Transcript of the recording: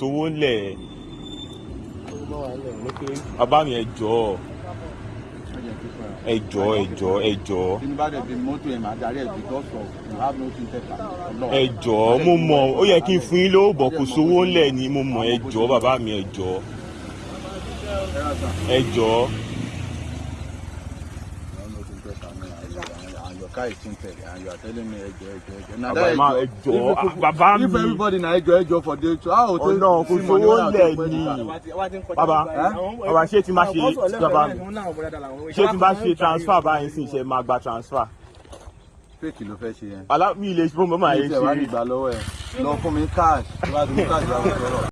sówó ńlẹ̀ bàbá mi ẹ jọ̀ọ́. Ẹ jọ̀ọ́ ẹ jọ̀ọ́ ẹ jọ̀ọ́. Tí n bá dẹ̀ fi mọ́tò ẹ̀ máa darí ẹ̀ because of you have no thing tẹ̀ka ọlọ́run. ẹ jọ̀ọ́ mo mọ̀ ó yẹ kí n fún yín lówó bọ̀ kò sówó ńlẹ̀ ni mo mọ̀. Ẹ jọ̀ọ́ bàbá mi ẹ jọ̀ọ́. Ẹ jọ̀ọ́. and your car is tinted and you are telling me ẹjọ ẹjọ ẹjọ na bàbá ma ẹ jọ̀ọ́ ah, bàbá mi if everybody na ẹjọ ẹjọ for day two how o ọ̀nà kò sówó ńlẹ̀ ni. Bàbá bàbá ṣé tí n bá ṣe mi ṣé tí n bá ṣe transfer báyìí sì ṣe máa gba transfer? Fake ló fẹ́ ṣe yẹn. alá mi lè ṣe fún mi máa yẹ ṣe. nígbà lọ́wọ́ ẹ̀. Lọ fún mi cash. Tó bá cash mi sọ̀rọ̀.